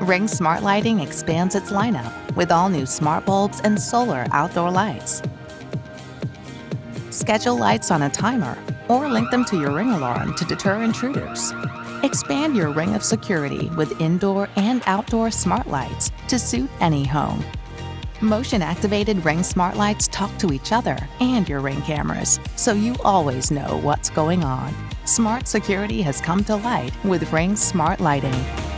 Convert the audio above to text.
Ring Smart Lighting expands its lineup with all new smart bulbs and solar outdoor lights. Schedule lights on a timer or link them to your Ring alarm to deter intruders. Expand your ring of security with indoor and outdoor smart lights to suit any home. Motion-activated Ring smart lights talk to each other and your Ring cameras, so you always know what's going on. Smart security has come to light with Ring Smart Lighting.